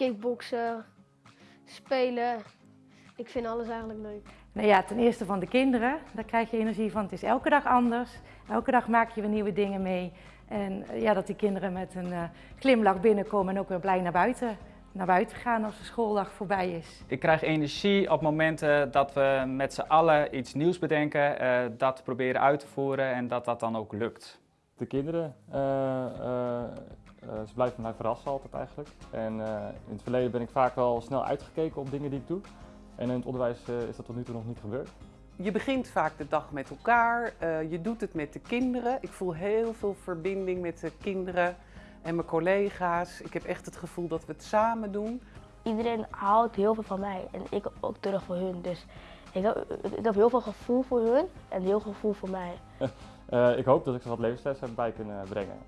kickboksen, spelen. Ik vind alles eigenlijk leuk. Nou ja, ten eerste van de kinderen, daar krijg je energie van. Het is elke dag anders. Elke dag maak je weer nieuwe dingen mee. En eh, ja, dat die kinderen met een uh, glimlach binnenkomen en ook weer blij naar buiten, naar buiten gaan als de schooldag voorbij is. Ik krijg energie op momenten dat we met z'n allen iets nieuws bedenken, uh, dat proberen uit te voeren en dat dat dan ook lukt. De kinderen, ze blijven mij verrassen altijd eigenlijk. En in het verleden ben ik vaak wel snel uitgekeken op dingen die ik doe. En in het onderwijs is dat tot nu toe nog niet gebeurd. Je begint vaak de dag met elkaar, uh, je doet het met de kinderen. Ik voel heel veel verbinding met de kinderen en mijn collega's. Ik heb echt het gevoel dat we het samen doen. Iedereen houdt heel veel van mij en ik ook terug voor hun. Dus ik heb, ik heb heel veel gevoel voor hun en heel veel gevoel voor mij. uh, ik hoop dat ik ze wat levenslessen bij kunnen brengen.